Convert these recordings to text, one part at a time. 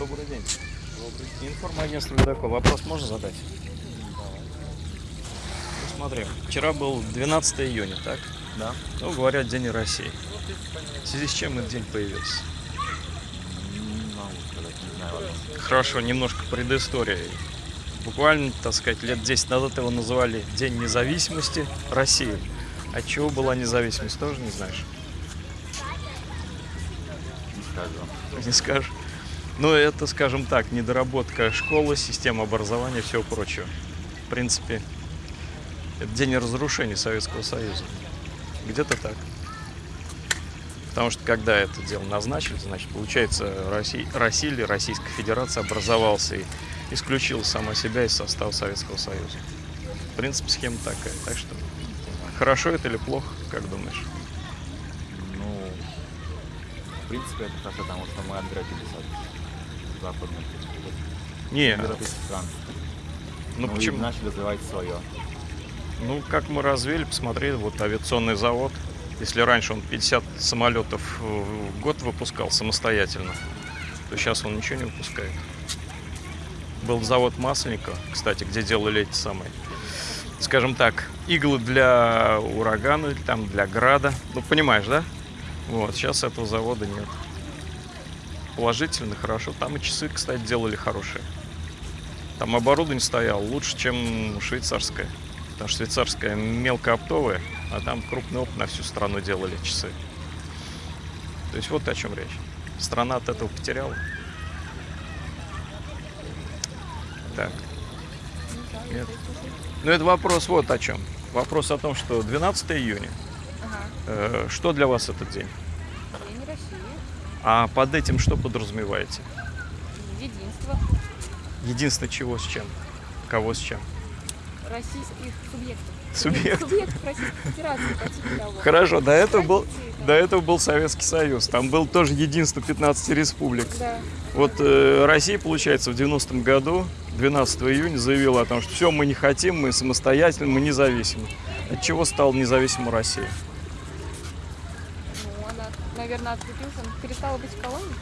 Добрый день. Информагентство «Ледокол». Вопрос можно задать? Ну, смотри, вчера был 12 июня, так? Да. Ну, говорят, День России. В связи с чем этот день появился? Ладно. Хорошо, немножко предыстории. Буквально, так сказать, лет 10 назад его называли День независимости России. От чего была независимость, тоже не знаешь? Не скажу. Не скажешь? Ну, это, скажем так, недоработка школы, системы образования и всего прочего. В принципе, это день разрушения Советского Союза. Где-то так. Потому что когда это дело назначили, значит, получается, Россия, Российская Федерация образовался и исключила сама себя из состава Советского Союза. В принципе, схема такая. Так что, хорошо это или плохо, как думаешь? Ну, в принципе, это хорошо, потому что мы отгородились от западных Не, европейских стран. ну и почему? начали развивать свое. Ну, как мы развили, посмотри, вот авиационный завод. Если раньше он 50 самолетов в год выпускал самостоятельно, то сейчас он ничего не выпускает. Был завод Масленникова, кстати, где делали эти самые, скажем так, иглы для урагана, или там для града. Ну, понимаешь, да? Вот, сейчас этого завода нет. Положительно, хорошо. Там и часы, кстати, делали хорошие. Там оборудование стояло лучше, чем швейцарское. Потому что швейцарская мелкооптовая, а там крупный опыт на всю страну делали часы. То есть вот о чем речь. Страна от этого потеряла. Так. Нет. Ну, это вопрос вот о чем. Вопрос о том, что 12 июня. Ага. э, что для вас этот день? А под этим что подразумеваете? Единство. Единственное чего с чем? Кого с чем? Российских субъектов. Субъект. Субъектов Российской Федерации. Хорошо, до этого был, до этого был Советский Союз. Там был тоже единство 15 республик. Да. Вот э, Россия, получается, в 90-м году, 12 июня, заявила о том, что все, мы не хотим, мы самостоятельны, мы независимы. От чего стала независима Россия? Наверное, отцепилась, она перестала быть колонией.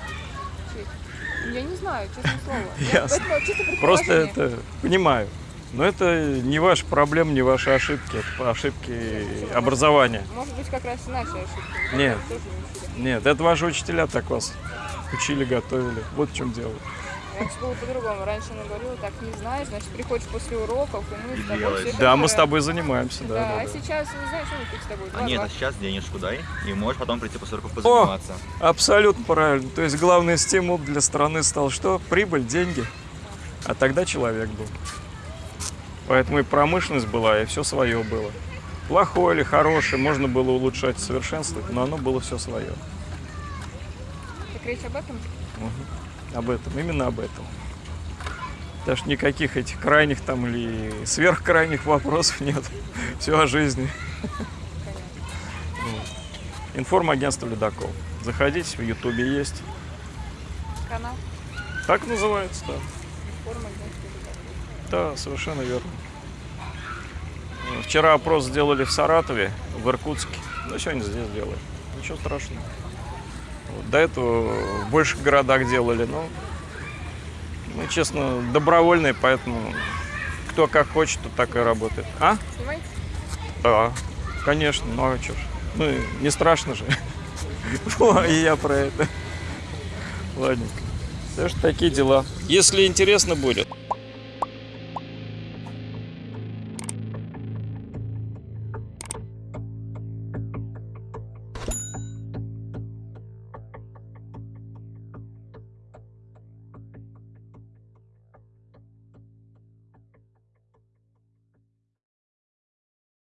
Чуть. Я не знаю, честное слово. Ясно. Это Просто это понимаю. Но это не ваша проблема, не ваши ошибки, это ошибки образования. Может быть, как раз и наши ошибки. Нет. Нет, это ваши учителя так вас учили, готовили. Вот в чем дело. Раньше было по-другому. Раньше она говорила, так не знаешь, значит, приходишь после уроков, и мы И с тобой делаешь. всё это Да, мы с тобой занимаемся, да. Да, да, а да. сейчас не знаешь, что мы тут с тобой. А нет, а сейчас денежку дай, и можешь потом прийти после уроков позаниматься. Абсолютно правильно. То есть главный стимул для страны стал что? Прибыль, деньги. А тогда человек был. Поэтому и промышленность была, и все свое было. Плохое или хорошее, можно было улучшать, совершенствовать, но оно было все свое. Так речь об этом? Об этом, именно об этом. Даже никаких этих крайних там или сверхкрайних вопросов нет. Все о жизни. Понятно. Информагентство Ледокол. Заходите, в Ютубе есть. Канал, Так называется, да. Да, совершенно верно. Вчера опрос сделали в Саратове, в Иркутске. Ну, сегодня здесь делаем. Ничего страшного. Вот, До этого в больших городах делали, но, ну, честно, добровольные, поэтому кто как хочет, то так и работает. А? Снимаете? Да, конечно, ну а что ж. Ну, не страшно же. О, и я про это. Ладненько. Так что такие дела. Если интересно будет,